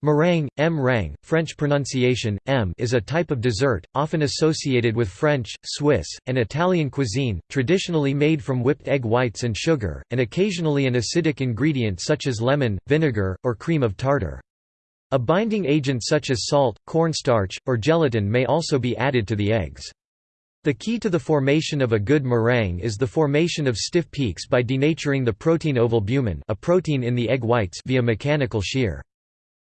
Meringue, M. French pronunciation, M is a type of dessert, often associated with French, Swiss, and Italian cuisine, traditionally made from whipped egg whites and sugar, and occasionally an acidic ingredient such as lemon, vinegar, or cream of tartar. A binding agent such as salt, cornstarch, or gelatin may also be added to the eggs. The key to the formation of a good meringue is the formation of stiff peaks by denaturing the protein ovalbumin a protein in the egg whites via mechanical shear.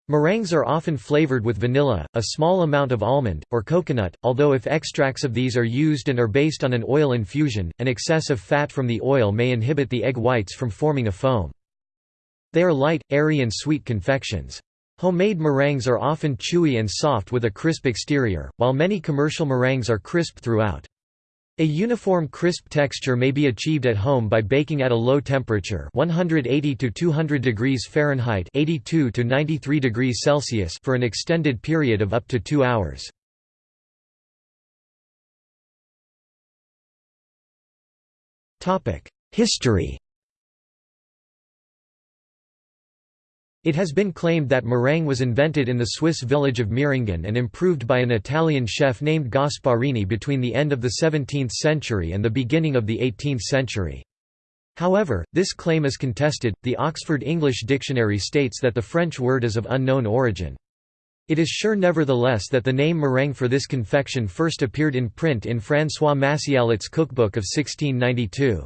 Meringues are often flavored with vanilla, a small amount of almond, or coconut, although if extracts of these are used and are based on an oil infusion, an excess of fat from the oil may inhibit the egg whites from forming a foam. They are light, airy and sweet confections. Homemade meringues are often chewy and soft with a crisp exterior, while many commercial meringues are crisp throughout. A uniform crisp texture may be achieved at home by baking at a low temperature 180 to 200 degrees Fahrenheit 82 to 93 degrees Celsius for an extended period of up to 2 hours. History It has been claimed that meringue was invented in the Swiss village of Meiringen and improved by an Italian chef named Gasparini between the end of the 17th century and the beginning of the 18th century. However, this claim is contested. The Oxford English Dictionary states that the French word is of unknown origin. It is sure nevertheless that the name meringue for this confection first appeared in print in François Massialot's cookbook of 1692.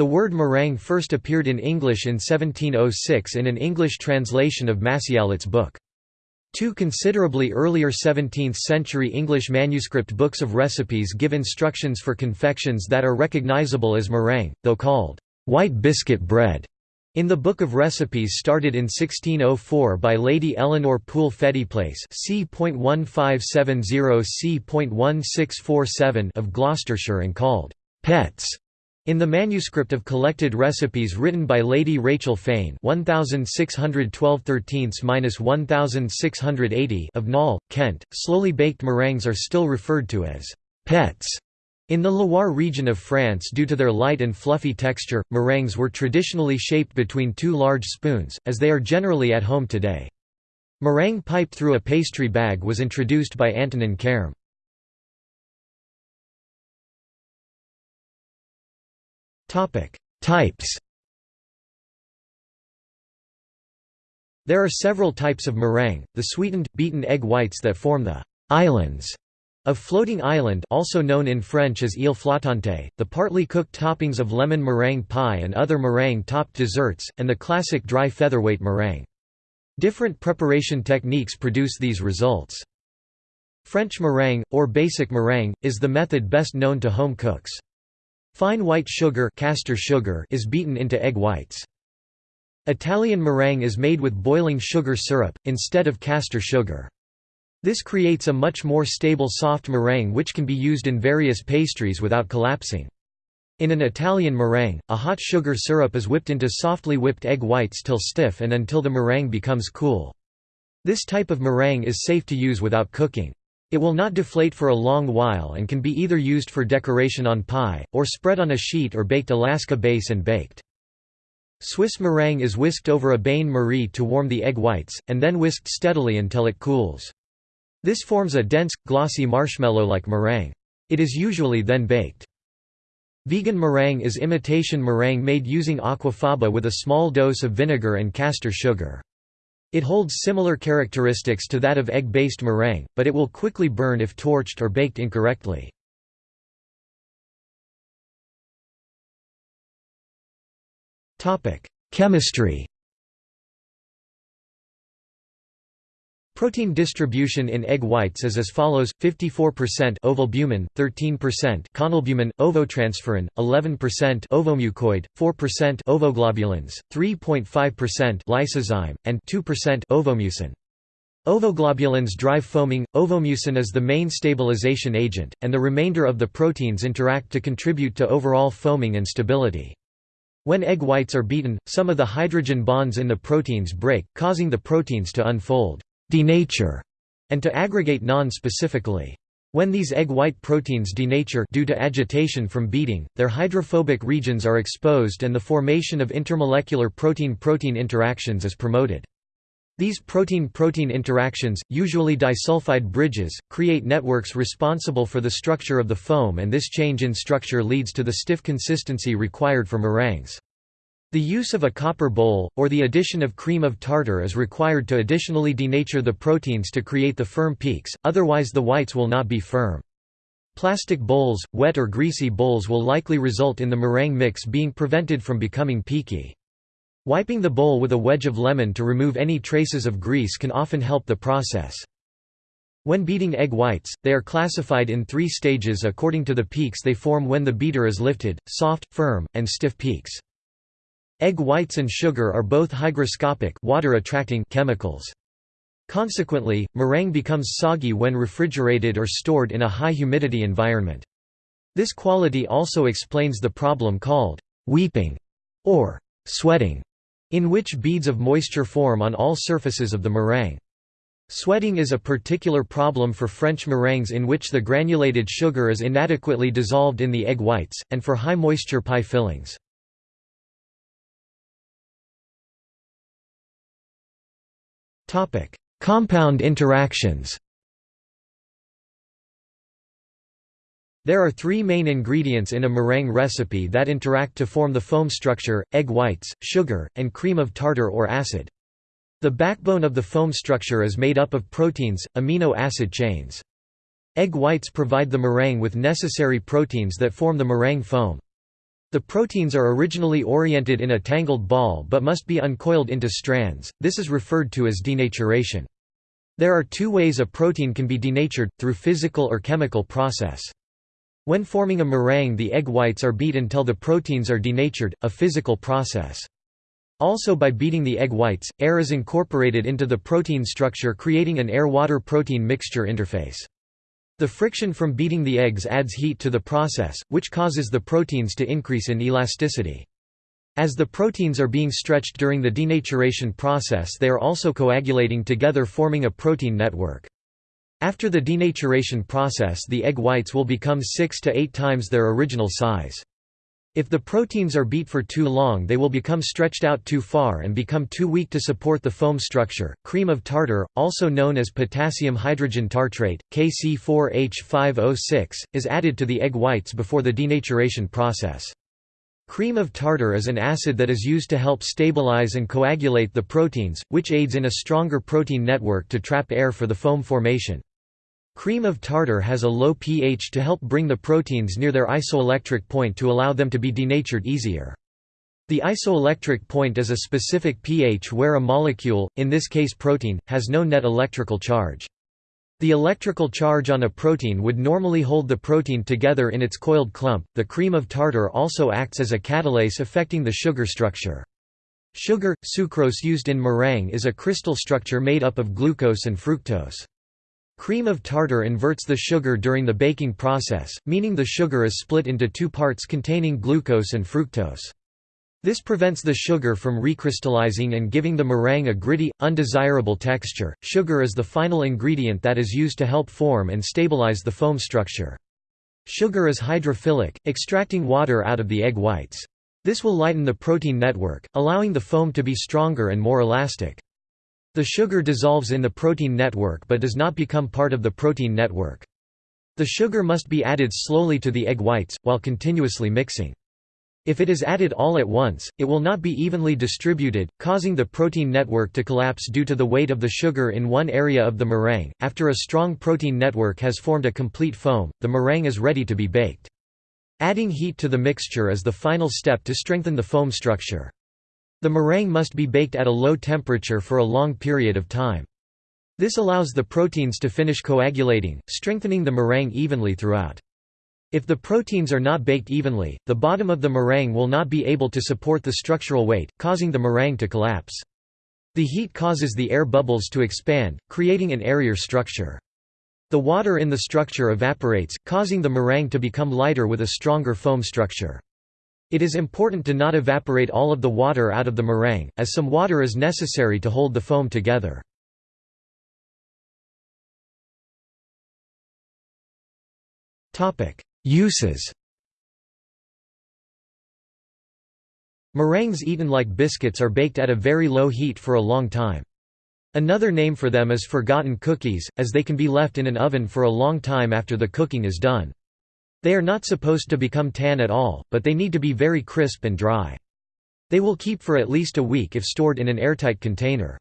The word meringue first appeared in English in 1706 in an English translation of Massialot's book. Two considerably earlier 17th-century English manuscript books of recipes give instructions for confections that are recognizable as meringue, though called white biscuit bread. In the Book of Recipes started in 1604 by Lady Eleanor Poole Fettiplace c.1570 c.1647 of Gloucestershire and called «pets» In the manuscript of collected recipes written by Lady Rachel Fane 1612 of Knowle, Kent, slowly baked meringues are still referred to as «pets». In the Loire region of France due to their light and fluffy texture, meringues were traditionally shaped between two large spoons, as they are generally at home today. Meringue piped through a pastry bag was introduced by Antonin Carême. Types. There are several types of meringue: the sweetened, beaten egg whites that form the islands of floating island, also known in French as île flottante, the partly cooked toppings of lemon meringue pie and other meringue-topped desserts, and the classic dry featherweight meringue. Different preparation techniques produce these results. French meringue, or basic meringue, is the method best known to home cooks. Fine white sugar, castor sugar is beaten into egg whites. Italian meringue is made with boiling sugar syrup, instead of castor sugar. This creates a much more stable soft meringue which can be used in various pastries without collapsing. In an Italian meringue, a hot sugar syrup is whipped into softly whipped egg whites till stiff and until the meringue becomes cool. This type of meringue is safe to use without cooking. It will not deflate for a long while and can be either used for decoration on pie, or spread on a sheet or baked Alaska base and baked. Swiss meringue is whisked over a bain-marie to warm the egg whites, and then whisked steadily until it cools. This forms a dense, glossy marshmallow-like meringue. It is usually then baked. Vegan meringue is imitation meringue made using aquafaba with a small dose of vinegar and castor sugar. It holds similar characteristics to that of egg-based meringue, but it will quickly burn if torched or baked incorrectly. Chemistry Protein distribution in egg whites is as follows: 54% ovalbumin, 13% conalbumin, ovotransferrin, 11% ovomucoid, 4% ovoglobulins, 3.5% lysozyme, and 2% ovomucin. Ovoglobulins drive foaming, ovomucin is the main stabilization agent, and the remainder of the proteins interact to contribute to overall foaming and stability. When egg whites are beaten, some of the hydrogen bonds in the proteins break, causing the proteins to unfold denature, and to aggregate non-specifically. When these egg white proteins denature due to agitation from beating, their hydrophobic regions are exposed and the formation of intermolecular protein-protein interactions is promoted. These protein-protein interactions, usually disulfide bridges, create networks responsible for the structure of the foam and this change in structure leads to the stiff consistency required for meringues. The use of a copper bowl, or the addition of cream of tartar is required to additionally denature the proteins to create the firm peaks, otherwise the whites will not be firm. Plastic bowls, wet or greasy bowls will likely result in the meringue mix being prevented from becoming peaky. Wiping the bowl with a wedge of lemon to remove any traces of grease can often help the process. When beating egg whites, they are classified in three stages according to the peaks they form when the beater is lifted, soft, firm, and stiff peaks. Egg whites and sugar are both hygroscopic water-attracting chemicals. Consequently, meringue becomes soggy when refrigerated or stored in a high humidity environment. This quality also explains the problem called weeping or sweating, in which beads of moisture form on all surfaces of the meringue. Sweating is a particular problem for French meringues in which the granulated sugar is inadequately dissolved in the egg whites, and for high moisture pie fillings. Compound interactions There are three main ingredients in a meringue recipe that interact to form the foam structure, egg whites, sugar, and cream of tartar or acid. The backbone of the foam structure is made up of proteins, amino acid chains. Egg whites provide the meringue with necessary proteins that form the meringue foam. The proteins are originally oriented in a tangled ball but must be uncoiled into strands, this is referred to as denaturation. There are two ways a protein can be denatured, through physical or chemical process. When forming a meringue the egg whites are beat until the proteins are denatured, a physical process. Also by beating the egg whites, air is incorporated into the protein structure creating an air-water protein mixture interface. The friction from beating the eggs adds heat to the process, which causes the proteins to increase in elasticity. As the proteins are being stretched during the denaturation process they are also coagulating together forming a protein network. After the denaturation process the egg whites will become 6 to 8 times their original size. If the proteins are beat for too long they will become stretched out too far and become too weak to support the foam structure. Cream of tartar, also known as potassium hydrogen tartrate, KC4H5O6, is added to the egg whites before the denaturation process. Cream of tartar is an acid that is used to help stabilize and coagulate the proteins, which aids in a stronger protein network to trap air for the foam formation. Cream of tartar has a low pH to help bring the proteins near their isoelectric point to allow them to be denatured easier. The isoelectric point is a specific pH where a molecule, in this case protein, has no net electrical charge. The electrical charge on a protein would normally hold the protein together in its coiled clump. The cream of tartar also acts as a catalase affecting the sugar structure. Sugar, sucrose used in meringue is a crystal structure made up of glucose and fructose. Cream of tartar inverts the sugar during the baking process, meaning the sugar is split into two parts containing glucose and fructose. This prevents the sugar from recrystallizing and giving the meringue a gritty, undesirable texture. Sugar is the final ingredient that is used to help form and stabilize the foam structure. Sugar is hydrophilic, extracting water out of the egg whites. This will lighten the protein network, allowing the foam to be stronger and more elastic. The sugar dissolves in the protein network but does not become part of the protein network. The sugar must be added slowly to the egg whites, while continuously mixing. If it is added all at once, it will not be evenly distributed, causing the protein network to collapse due to the weight of the sugar in one area of the meringue. After a strong protein network has formed a complete foam, the meringue is ready to be baked. Adding heat to the mixture is the final step to strengthen the foam structure. The meringue must be baked at a low temperature for a long period of time. This allows the proteins to finish coagulating, strengthening the meringue evenly throughout. If the proteins are not baked evenly, the bottom of the meringue will not be able to support the structural weight, causing the meringue to collapse. The heat causes the air bubbles to expand, creating an airier structure. The water in the structure evaporates, causing the meringue to become lighter with a stronger foam structure. It is important to not evaporate all of the water out of the meringue, as some water is necessary to hold the foam together. Uses Meringues eaten like biscuits are baked at a very low heat for a long time. Another name for them is forgotten cookies, as they can be left in an oven for a long time after the cooking is done. They are not supposed to become tan at all, but they need to be very crisp and dry. They will keep for at least a week if stored in an airtight container.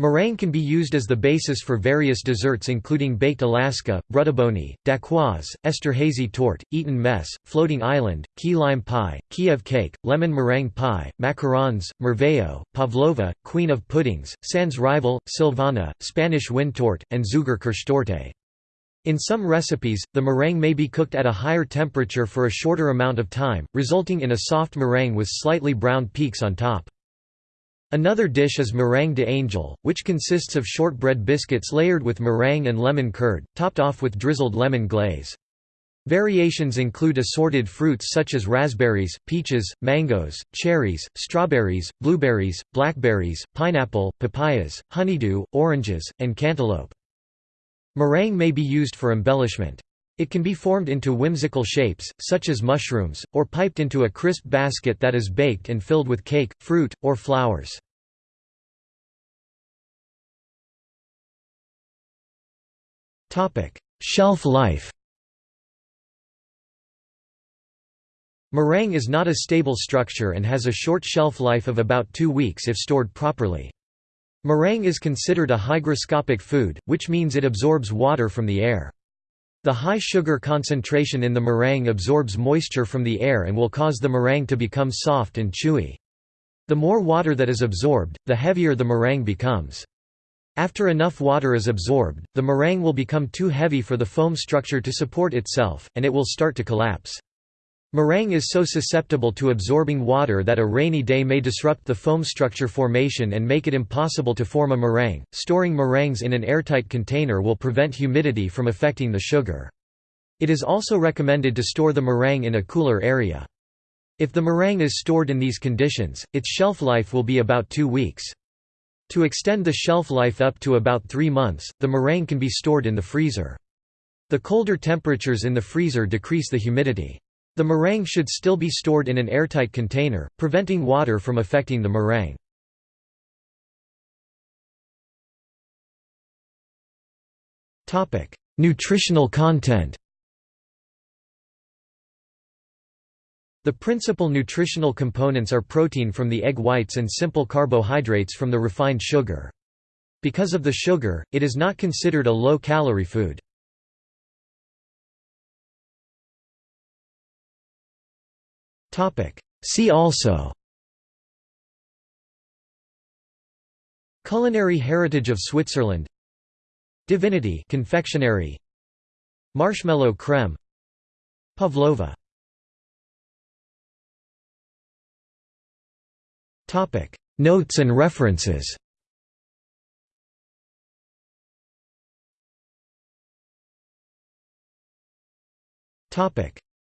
Meringue can be used as the basis for various desserts including baked Alaska, brudabony, dacquoise, Esterhazy torte, Eton mess, floating island, key lime pie, Kiev cake, lemon meringue pie, macarons, merveilleux, pavlova, queen of puddings, sans rival, Silvana, Spanish wind torte, and Zuckerkirschtorte. In some recipes, the meringue may be cooked at a higher temperature for a shorter amount of time, resulting in a soft meringue with slightly browned peaks on top. Another dish is meringue de angel, which consists of shortbread biscuits layered with meringue and lemon curd, topped off with drizzled lemon glaze. Variations include assorted fruits such as raspberries, peaches, mangoes, cherries, strawberries, blueberries, blackberries, pineapple, papayas, honeydew, oranges, and cantaloupe. Meringue may be used for embellishment. It can be formed into whimsical shapes, such as mushrooms, or piped into a crisp basket that is baked and filled with cake, fruit, or flowers. Shelf life Meringue is not a stable structure and has a short shelf life of about two weeks if stored properly. Meringue is considered a hygroscopic food, which means it absorbs water from the air. The high sugar concentration in the meringue absorbs moisture from the air and will cause the meringue to become soft and chewy. The more water that is absorbed, the heavier the meringue becomes. After enough water is absorbed, the meringue will become too heavy for the foam structure to support itself, and it will start to collapse. Meringue is so susceptible to absorbing water that a rainy day may disrupt the foam structure formation and make it impossible to form a meringue. Storing meringues in an airtight container will prevent humidity from affecting the sugar. It is also recommended to store the meringue in a cooler area. If the meringue is stored in these conditions, its shelf life will be about two weeks. To extend the shelf life up to about three months, the meringue can be stored in the freezer. The colder temperatures in the freezer decrease the humidity. The meringue should still be stored in an airtight container, preventing water from affecting the meringue. Nutritional content The principal nutritional components are protein from the egg whites and simple carbohydrates from the refined sugar. Because of the sugar, it is not considered a low-calorie food. See also Culinary heritage of Switzerland Divinity confectionery Marshmallow creme Pavlova Topic. Notes and references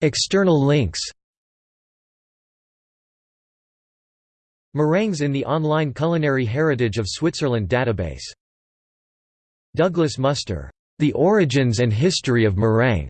External links Meringues in the online Culinary Heritage of Switzerland database. Douglas Muster, The Origins and History of Meringue